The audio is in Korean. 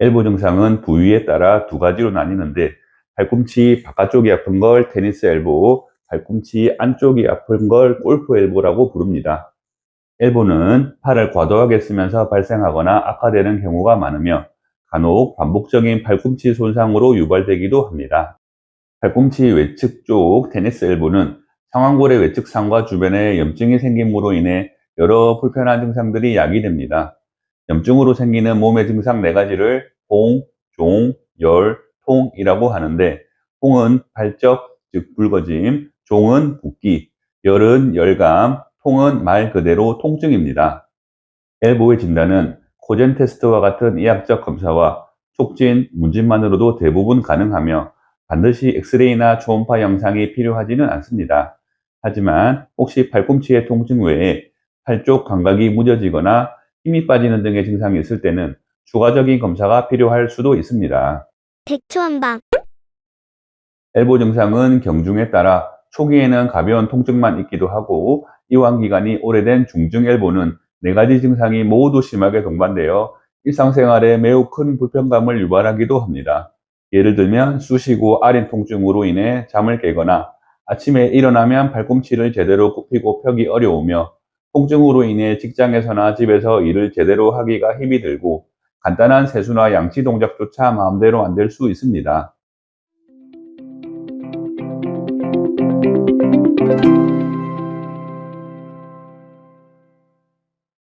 엘보 증상은 부위에 따라 두 가지로 나뉘는데 팔꿈치 바깥쪽이 아픈 걸 테니스 엘보, 팔꿈치 안쪽이 아픈 걸 골프 엘보라고 부릅니다. 엘보는 팔을 과도하게 쓰면서 발생하거나 악화되는 경우가 많으며 간혹 반복적인 팔꿈치 손상으로 유발되기도 합니다. 팔꿈치 외측 쪽 테니스 엘보는 상완골의 외측 상과 주변에 염증이 생김으로 인해 여러 불편한 증상들이 야기됩니다. 염증으로 생기는 몸의 증상 네 가지를 홍, 종, 열, 통이라고 하는데 홍은 발적, 즉 붉어짐, 종은 붓기, 열은 열감, 통은 말 그대로 통증입니다. 엘보의 진단은 코젠 테스트와 같은 의학적 검사와 촉진, 문진만으로도 대부분 가능하며 반드시 엑스레이나 초음파 영상이 필요하지는 않습니다. 하지만 혹시 팔꿈치의 통증 외에 팔쪽 감각이 무뎌지거나 힘이 빠지는 등의 증상이 있을 때는 추가적인 검사가 필요할 수도 있습니다. 백초한방 엘보 증상은 경중에 따라 초기에는 가벼운 통증만 있기도 하고 이완 기간이 오래된 중증 엘보는 네 가지 증상이 모두 심하게 동반되어 일상생활에 매우 큰 불편감을 유발하기도 합니다. 예를 들면 쑤시고 아린 통증으로 인해 잠을 깨거나 아침에 일어나면 발꿈치를 제대로 굽히고 펴기 어려우며 통증으로 인해 직장에서나 집에서 일을 제대로 하기가 힘이 들고 간단한 세수나 양치 동작조차 마음대로 안 될 수 있습니다.